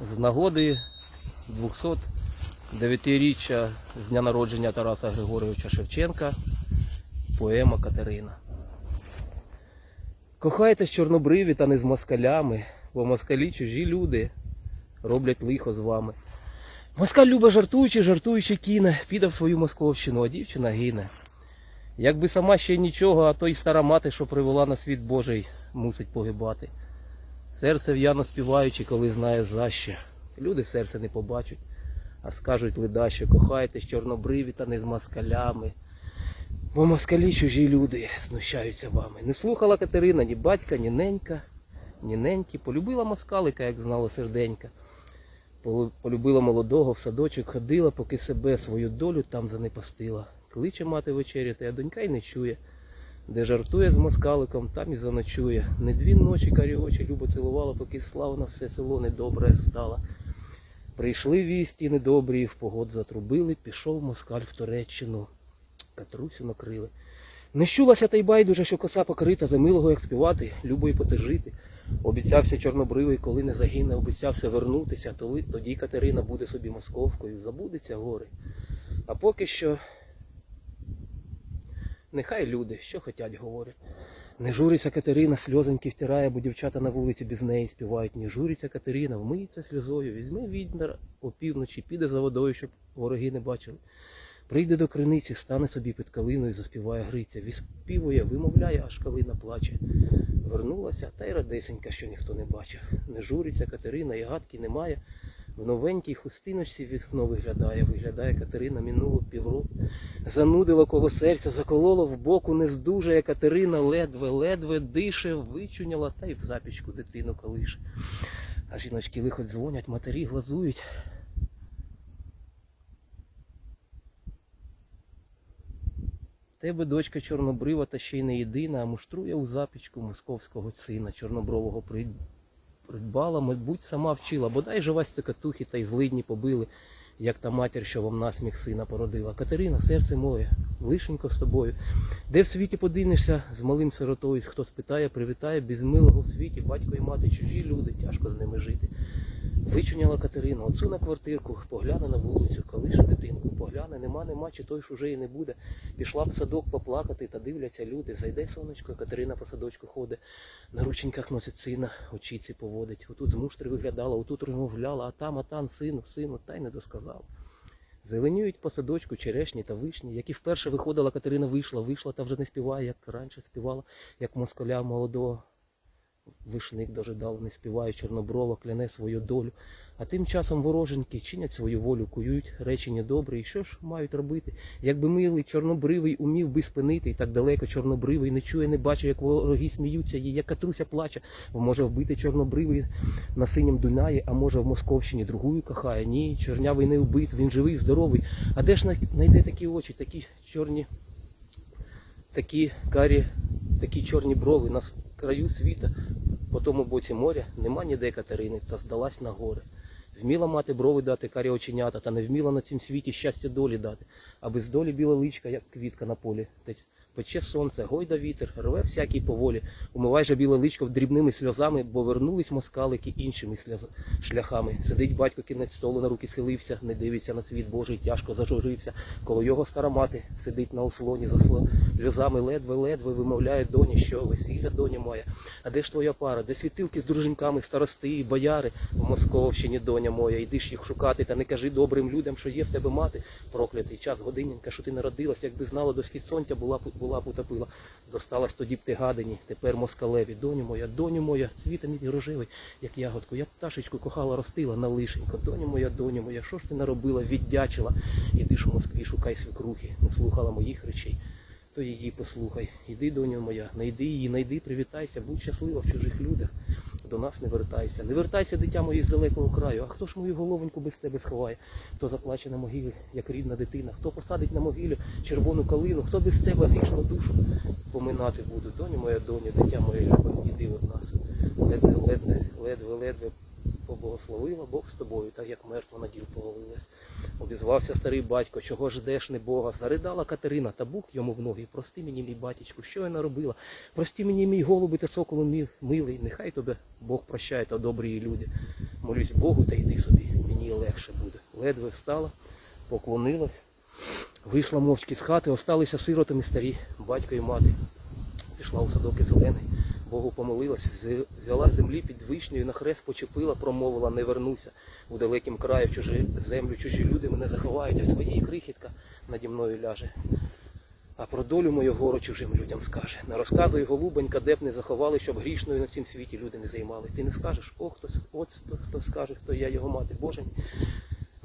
з нагоди 209-річчя з дня народження Тараса Григоровича Шевченка поема Катерина. Кохайтесь чорнобриві та не з москалями, бо москалі чужі люди роблять лихо з вами. Москаль любить жартуючи, жартуючи кіне, піде в свою московщину, а дівчина гине. Якби сама ще нічого, а то й стара мати, що привела на світ Божий, мусить погибати. Серце в'яно співаючи, коли знає за що. Люди серце не побачать, а скажуть ледаще, кохайтесь чорнобриві та не з москалями. Бо москалі чужі люди знущаються вами. Не слухала Катерина ні батька, ні ненька, ні неньки. Полюбила москалика, як знала серденька. Полюбила молодого, в садочок ходила, поки себе свою долю там занепастила. Кличе мати вечеряти, а донька й не чує. Де жартує з москаликом, там і заночує. Не дві ночі карі очі любо цілувала, поки славно все село недобре стало. Прийшли вісті недобрі, в погод затрубили, пішов москаль в Туреччину. Катрусю накрили. Не щулася та й байдуже, що коса покрита, за милого як співати, любо й потежити. Обіцявся чорнобривий, коли не загине, обіцявся вернутися, тоді Катерина буде собі московкою, забудеться гори. А поки що нехай люди, що хотять, говорять. Не журиться Катерина, сльозоньки втирає, бо дівчата на вулиці без неї співають. Не журиться Катерина, вмиється сльозою, візьме відьмар опівночі, піде за водою, щоб вороги не бачили. Прийде до криниці, стане собі під калиною, заспіває Гриця, віспівує, вимовляє, аж калина плаче. Вернулася, та й радесенька, що ніхто не бачив. Не журиться Катерина, і гадки немає. В новенькій хустиночці вікно виглядає, виглядає Катерина минуло півроку. Занудило коло серця, закололо в боку, не здужає Катерина, ледве-ледве дише, вичуняла та й в запічку дитину колише. А жіночки лихо дзвонять, матері глазують. Тебе дочка чорнобрива та ще й не єдина, а муштрує у запічку московського сина чорнобрового прид- придбала, мабуть, сама вчила, бодай же вас цикатухи та й злидні побили, як та матір, що вам насміх сина породила. Катерина, серце моє, лишенько з тобою. Де в світі подинешся з малим сиротою, хто спитає, привітає, без милого в світі, батько і мати, чужі люди, тяжко з ними жити. Вичуняла Катерина, оцю на квартирку, погляне на вулицю, колише дитинку, погляне, нема, нема, чи той ж уже і не буде. Пішла в садок поплакати, та дивляться люди. Зайде сонечко, Катерина по садочку ходить, на рученьках носить сина, очіці поводить. Отут з муштри виглядала, отут розмовляла, а там, а там, сину, сину, та й не досказав. Зеленіють по садочку черешні та вишні, як і вперше виходила, Катерина вийшла, вийшла та вже не співає, як раніше співала, як москаля молодого. Вишник дожидав, не співає, чорноброва, кляне свою долю. А тим часом вороженьки чинять свою волю, кують речі недобрі. І що ж мають робити? Якби милий чорнобривий умів би спинити, і так далеко чорнобривий не чує, не бачить, як вороги сміються, їй, як катруся плаче, може вбити чорнобривий на синім Дунаї, а може в Московщині другую кохає. Ні, чорнявий не вбит, він живий, здоровий. А де ж знайде такі очі, такі чорні, такі карі, такі чорні брови краю світа, по тому боці моря, нема ніде Катерини, та здалась на гори. Вміла мати брови дати карі оченята, та не вміла на цім світі щастя долі дати, а без долі біла личка, як квітка на полі. Пече сонце, гойда вітер, рве всякий поволі. Умивай же біле личко дрібними сльозами, бо вернулись москалики іншими шляхами. Сидить батько кінець столу на руки схилився, не дивиться на світ Божий, тяжко зажурився. Коло його стара мати сидить на ослоні за сльозами, ледве-ледве вимовляє доні, що весілля доня моя. А де ж твоя пара? Де світилки з дружинками, старости і бояри в Московщині, доня моя? Йди ж їх шукати, та не кажи добрим людям, що є в тебе мати. Проклятий час, годиненька, що ти народилась, якби знала до схід сонця, була б була топила. утопила. Досталась тоді б ти гадині, тепер москалеві. Доню моя, доню моя, цвіта мій рожевий, як ягодку. Я пташечку кохала, ростила на лишенько. Доню моя, доню моя, що ж ти наробила, віддячила? Іди ж у Москві, шукай свекрухи, не слухала моїх речей. То її послухай. Іди, доню моя, найди її, найди, привітайся, будь щаслива в чужих людях. До нас не вертайся. Не вертайся, дитя моє, з далекого краю. А хто ж мою головоньку без тебе сховає? Хто заплаче на могилі, як рідна дитина? Хто посадить на могилю червону калину? Хто без тебе грішну душу поминати буду? Доню моя, доню, дитя моє любе, іди від нас. Ледве, ледве, ледве, ледве поблагословила Бог з тобою, так як мертва на діл повалилась. Обізвався старий батько, чого ждеш, не Бога. Заридала Катерина, та Бог йому в ноги. Прости мені, мій батечку, що я наробила? Прости мені, мій голуби та соколу милий. Нехай тебе Бог прощає, та добрі люди. молюсь Богу та йди собі, мені легше буде. Ледве встала, поклонилась, вийшла мовчки з хати, осталися сиротами старі, батько і мати. Пішла у садок і зелений, Богу помолилась, взяла землі під вишнею, на хрест почепила, промовила, не вернуся. У далекім краї в чужі землю, чужі люди мене заховають, а своїй крихітка наді мною ляже. А про долю мою гору чужим людям скаже. Не розказуй, голубонька, де б не заховали, щоб грішною на цім світі люди не займали. Ти не скажеш, о, хто, с- от хто, скаже, хто я його мати. Боже.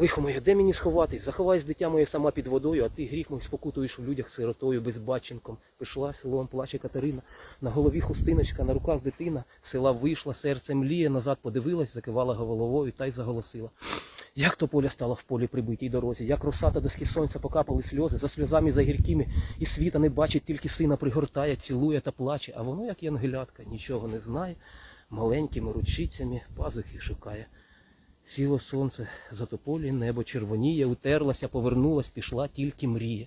Лихо моє, де мені сховатись? Заховайся, дитя моє сама під водою, а ти гріх мій спокутуєш в людях сиротою, безбатченком. Пішла селом, плаче Катерина. На голові хустиночка, на руках дитина. Села вийшла, серце мліє, назад подивилась, закивала головою та й заголосила. Як то поля стала в полі прибитій дорозі, як росата до схід сонця покапали сльози, за сльозами за гіркими, і світа не бачить, тільки сина пригортає, цілує та плаче, а воно, як янгелятка, нічого не знає, маленькими ручицями пазухи шукає. Сіло сонце, за тополі небо червоніє, утерлася, повернулась, пішла тільки мріє.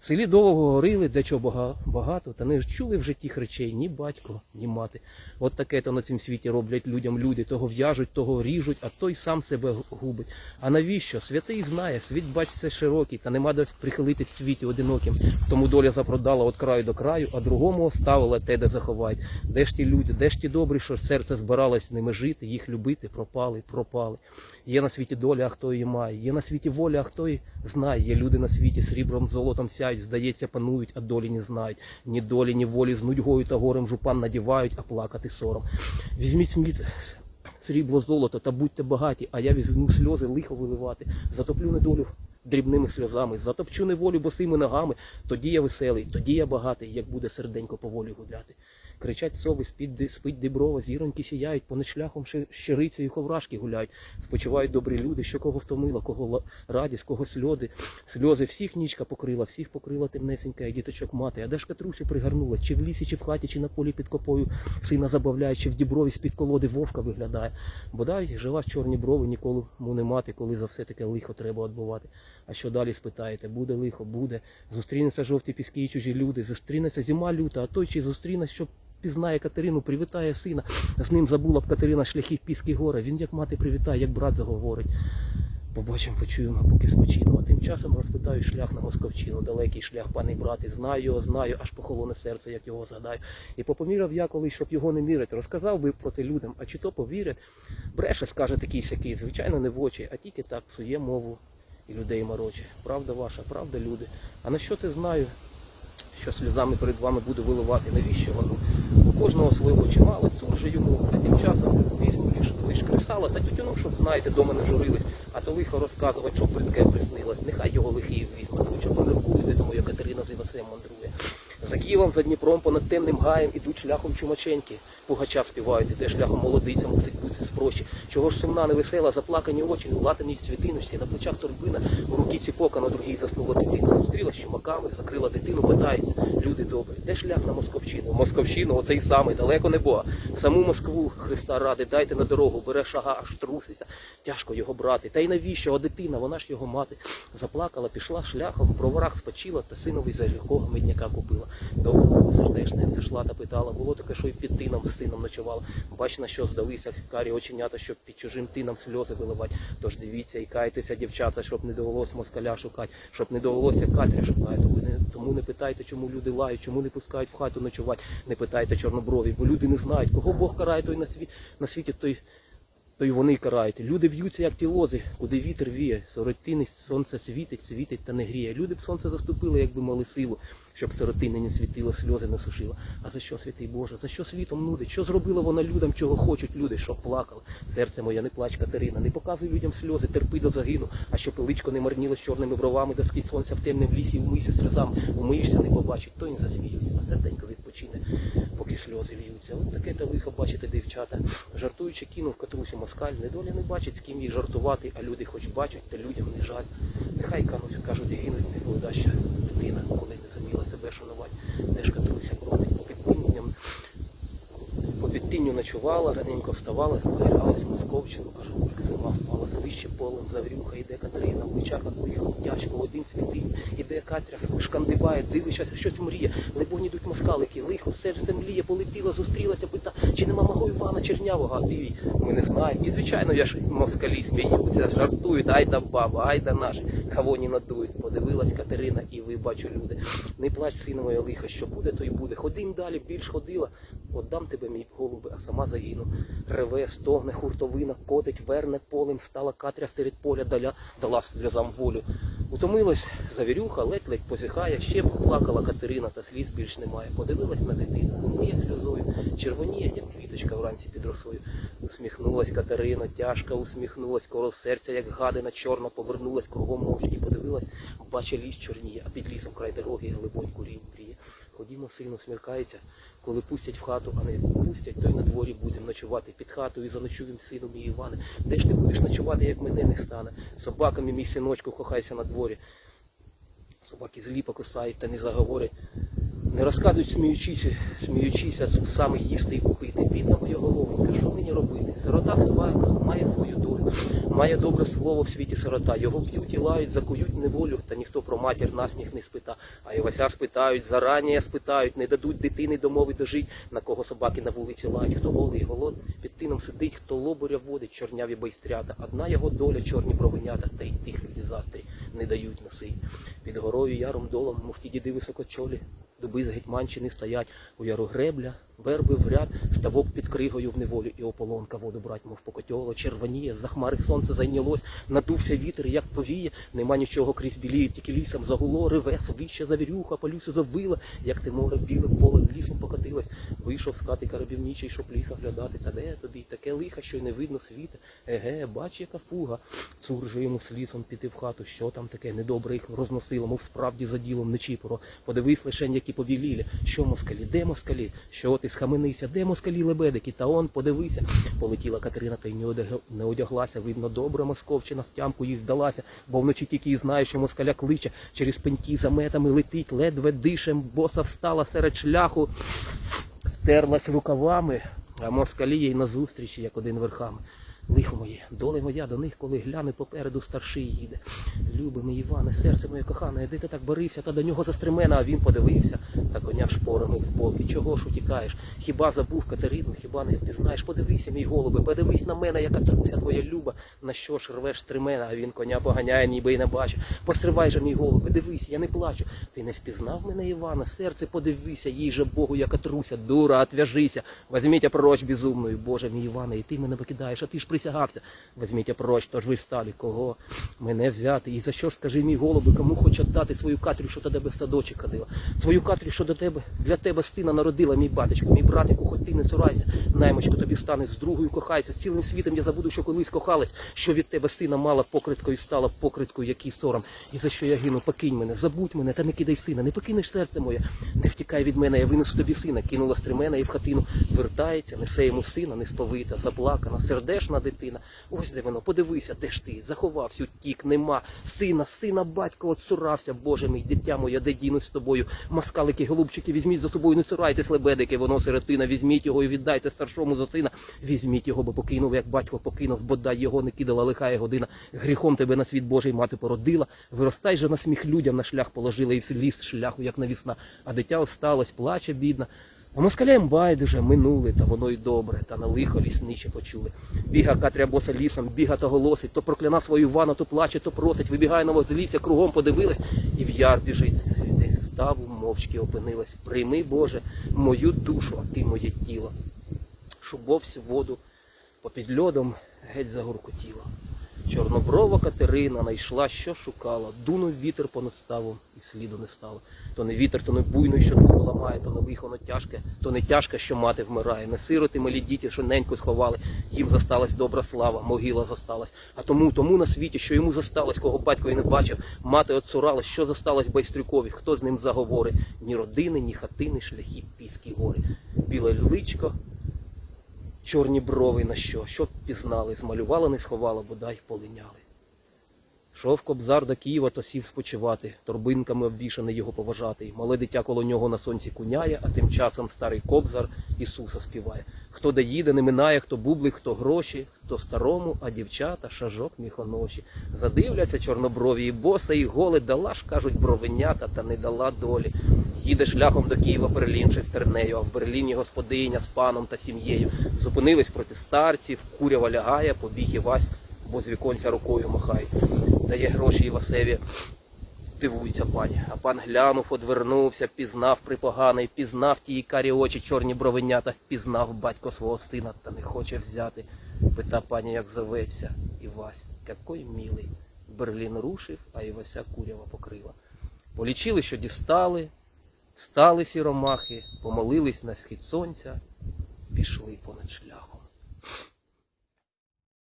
В селі довго говорили, де чого багато, та не ж чули в житті речей ні батько, ні мати. От таке то на цім світі роблять людям люди. Того в'яжуть, того ріжуть, а той сам себе губить. А навіщо? Святий знає, світ бачиться широкий, та нема де прихилити світі одиноким. Тому доля запродала від краю до краю, а другому оставила те, де заховають. Де ж ті люди, де ж ті добрі, що серце збиралось ними жити, їх любити, пропали, пропали. Є на світі доля, а хто її має. Є на світі воля, а хто її знає. Є люди на світі сріблом, золотом сяють, здається, панують, а долі не знають. Ні долі, ні волі з нудьгою та горем жупан надівають, а плакати сором. Візьміть сміт срібло, золото та будьте багаті, а я візьму сльози лихо виливати, затоплю недолю дрібними сльозами, затопчу неволю босими ногами, тоді я веселий, тоді я багатий, як буде серденько поволі гуляти. Кричать сови, спить, спить діброва, зіроньки сіяють, понад шляхом ще- щирицею ховрашки гуляють. Спочивають добрі люди, що кого втомила, кого радість, кого сльози. Сльози всіх нічка покрила, всіх покрила темнесенька, і діточок мати. А де ж Катрусі пригорнула, чи в лісі, чи в хаті, чи на полі під копою сина забавляє, чи в діброві з-під колоди вовка виглядає. Бодай жива з чорні брови, ніколи му не мати, коли за все таке лихо треба відбувати. А що далі спитаєте? Буде лихо, буде. Зустрінеться жовті піски і чужі люди, зустрінеться зима люта, а той чи зустріне, що пізнає Катерину, привітає сина. З ним забула б Катерина шляхи піски гора. Він як мати привітає, як брат заговорить. Побачимо, почуємо, поки спочину. А тим часом розпитаю шлях на Московчину. Далекий шлях, пане брате, знаю його, знаю, аж похолоне серце, як його згадаю. І попоміряв я колись, щоб його не мірити. Розказав би проти людям, а чи то повірять. Бреше, скаже такий сякий, звичайно, не в очі, а тільки так псує мову і людей мороче. Правда ваша, правда, люди. А на що ти знаю, що сльозами перед вами буду виливати? Навіщо воно? У кожного свого чимало, же йому, а тим часом візьму лиш, лиш кресала та тютюну, щоб знаєте, дома не журились, а то лихо розказувати, що притке приснилось. Нехай його лихий візьме, що поміркує, де тому, як Катерина з Івасем мандрує. За Києвом, за Дніпром, понад темним гаєм ідуть шляхом чумаченьки. Пугача співають, іде шляхом молодиця, мусить бути спрощі. Чого ж сумна, невесела, заплакані очі, у латаній цвітиночці, на плечах торбина, у руки ціпока, на другій заснула дитина. Зустріла щумаками, закрила дитину, питається, люди добрі, де шлях на Московщину? Московщину, оцей самий, далеко не Бога. Саму Москву Христа ради, дайте на дорогу, бере шага, аж труситься. Тяжко його брати. Та й навіщо? А дитина, вона ж його мати. Заплакала, пішла шляхом, в броварах спочила, та синові за якого медняка купила. Довго сердешне зайшла та питала. Було таке, що й під тином з сином ночувала. Бач, на що здалися карі оченята, щоб під чужим тином сльози виливати. Тож дивіться і кайтеся, дівчата, щоб не довелось москаля шукати, щоб не довелося катря шукати. Тому не, питайте, чому люди лають, чому не пускають в хату ночувати. Не питайте чорноброві, бо люди не знають, кого Бог карає, той на світі, на світі той то й вони карають. Люди в'ються, як ті лози, куди вітер віє. Соротини сонце світить, світить та не гріє. Люди б сонце заступили, якби мали силу, щоб сиротини не світило, сльози не сушило. А за що, святий Боже? За що світом нудить? Що зробила вона людям, чого хочуть люди, щоб плакали? Серце моє, не плач, Катерина, не показуй людям сльози, терпи до загину, а що пиличко не марніло з чорними бровами, до скрізь сонця в темнім лісі, умийся сльозами, умиєшся, не побачить, то й не засміються, а серденько відпочине, поки сльози льються. От таке та лихо бачите, дівчата. Жартуючи, кинув Катрусі москаль, недоля не бачить, з ким їй жартувати, а люди хоч бачать, та людям не жаль. Нехай кануть, кажуть, гинуть, не ще дитина, коли не заміла себе шанувати. Де ж Катруся бродить по підпинням, по підтинню ночувала, раненько вставала, в Московщину, аж поки зима впала, вище полем заврюха, іде Катерина, в плечах лихо, тяжко, один світить, іде Катря, шкандибає, дивиться, щось мріє, либонь ідуть москалики, лихо, серце мліє, полетіла, зустрілася, пита, чи нема мого Івана Чернявого, а ти, ми не знаємо. І звичайно, я ж москалі сміються, жартують, ай да баба, ай да наші, кого не надують. Подивилась Катерина, і ви бачу люди. Не плач, сину моє лихо, що буде, то й буде. Ходим далі, більш ходила. Отдам тебе, мій голубе, а сама загину. Реве, стогне, хуртовина, котить, верне полем, стала Катря серед поля, даля, дала сльозам волю. Утомилась завірюха, ледь-ледь позіхає, ще плакала Катерина, та сліз більш немає. Подивилась на дитину, умиє сльозою, червоніє, як квіточка вранці під росою. Усміхнулась Катерина, тяжко усміхнулась, коло серця, як гадина, чорна, повернулась кругом мовчки, подивилась, бача ліс чорніє, а під лісом край дороги глибонь курінь мріє. Ходімо, сину, смеркається, коли пустять в хату, а не пустять, то й на дворі будемо ночувати під хатою заночуєм сину мій Іване. Де ж ти будеш ночувати, як мене не стане? Собаками мій синочку хохайся на дворі. Собаки злі покусають та не заговорять. Не розказують, сміючися, сміючися, саме їсти і купити. Бідна моя головонька, що мені робити? Сирота собака має свою долю, має добре слово в світі сирота. Його б'ють і лають, закують неволю, та ніхто про матір насміх не спита. А Івася спитають, зарані спитають, не дадуть дитини домови дожить, на кого собаки на вулиці лають, хто голий, голод, під тином сидить, хто лобуря водить, чорняві байстрята. Одна його доля, чорні бровенята, та й тих люди застрі не дають носи. Під горою яром долом, мов ті діди високочолі, дуби з Гетьманщини стоять, у яру гребля, верби в ряд, ставок під кригою в неволю, і ополонка воду брать, мов покотьоло, червоніє, за хмари сонце зайнялось, надувся вітер, як повіє, нема нічого крізь біліє, тільки лісом загуло, реве, вище завірюха, полюсу завила, як ти море біле поле лісом покотилось. Вийшов з хати карабівничий, щоб ліса глядати, та де тобі таке лихо, що й не видно світа. Еге, бач, яка фуга. Цур же йому з лісом піти в хату, що там таке, недобре їх розносило, мов справді за ділом не чіпоро. Подивись лишень, які повілілі. Що москалі, де москалі? Що ти схаменися, де москалі лебедики? Та он, подивися. Полетіла Катерина та й не одяг- не одяглася. Видно, добра московчина в тямку їй здалася, бо вночі тільки і знає, що москаля кличе, через пеньки за метами летить, ледве дишем, боса встала серед шляху, втерлась рукавами, а москалі їй назустріч, як один верхами. Лихо моє, доля моя до них, коли гляне попереду старший їде. Люби мій Іване, серце моє кохане, де ти так борився, та до нього застремена, а він подивився, та коня шпорами в бок. І чого ж утікаєш? Хіба забув Катерину, хіба не ти знаєш? Подивися, мій голубе, подивись на мене, яка труся твоя люба. На що ж рвеш стремена, а він коня поганяє, ніби й не бачить. Постривай же, мій голубе, дивись, я не плачу. Ти не впізнав мене, Івана, серце подивися, їй же Богу, яка труся, дура, отвяжися. Возьміть прочь безумною, Боже мій Іване, і ти мене покидаєш, а ти ж присягався. Возьміть то ж ви стали, кого мене взяти. І за що ж скажи, мій голубе, кому хоч віддати свою Катрю, що до тебе в садочок ходила? Свою Катрю, що до тебе для тебе сина народила, мій батечко, мій братику, хоч ти не цурайся. Наймочко тобі стане з другою кохайся. З цілим світом я забуду, що колись кохалась, що від тебе сина мала покриткою стала покриткою, який сором. І за що я гину, покинь мене, забудь мене, та не кидай сина, не покинеш серце моє, не втікай від мене, я винесу тобі сина, кинула стремена і в хатину. Вертається, несе йому сина, несповита, заплакана, сердешна дитина. Ось де воно, подивися, де ж ти, заховався, утік, нема. Сина, сина, батько, отцурався, Боже мій, дитя моє, де дінусь з тобою. Маскалики, голубчики, візьміть за собою, не цурайтесь, лебедики, воно сиротина, візьміть його і віддайте старшому за сина. Візьміть його, бо покинув, як батько покинув, бодай його не кидала лихая година. Гріхом тебе на світ Божий мати породила. Виростай же на сміх людям на шлях положила, і ліс шляху, як навісна. А дитя осталось, плаче, бідна. А москалям байдуже минули, та воно й добре, та на лихо лісниче почули. Біга Катря боса лісом, біга та голосить, то прокляна свою Івана, то плаче, то просить, вибігає на возлісся, кругом подивилась, і в яр біжить. Ставу мовчки опинилась. Прийми, Боже, мою душу, а ти моє тіло. Шубовсь воду попід льодом геть загуркотіла. Чорноброва Катерина найшла, що шукала. Дунув вітер понад ставом і сліду не стало. То не вітер, то не буйний, що дуну ламає, то не лихо, тяжке, то не тяжке, що мати вмирає. Не сироти малі діти, що неньку сховали. Їм засталась добра слава, могила засталась. А тому, тому на світі, що йому засталось, кого батько і не бачив, мати отцуралась, що засталось байстрюкові, хто з ним заговорить? Ні родини, ні хатини, шляхи, піски, гори. Біле личко, чорні брови на що, що впізнали, змалювала, не сховала, бодай полиняли. Шов кобзар до Києва, то сів спочивати, торбинками обвішаний його поважатий. Мале дитя коло нього на сонці куняє, а тим часом старий кобзар Ісуса співає. Хто де їде, не минає, хто бублик, хто гроші, хто старому, а дівчата шажок міхоноші. Задивляться чорноброві і боса, і голе дала ж, кажуть, бровенята, та не дала долі. Їде шляхом до Києва Берлін стернею, а в Берліні господиня з паном та сім'єю. Зупинились проти старців, курява лягає, побіг Івась, бо з віконця рукою махає. Дає гроші Івасеві, дивується пані. А пан глянув, одвернувся, пізнав припоганий, пізнав ті карі очі, чорні бровенята, впізнав батько свого сина, та не хоче взяти. Пита пані, як зоветься. Івась, який милий. Берлін рушив, а Івася курява покрила. Полічили, що дістали, стали сіромахи, помолились на схід сонця, пішли понад шляхом.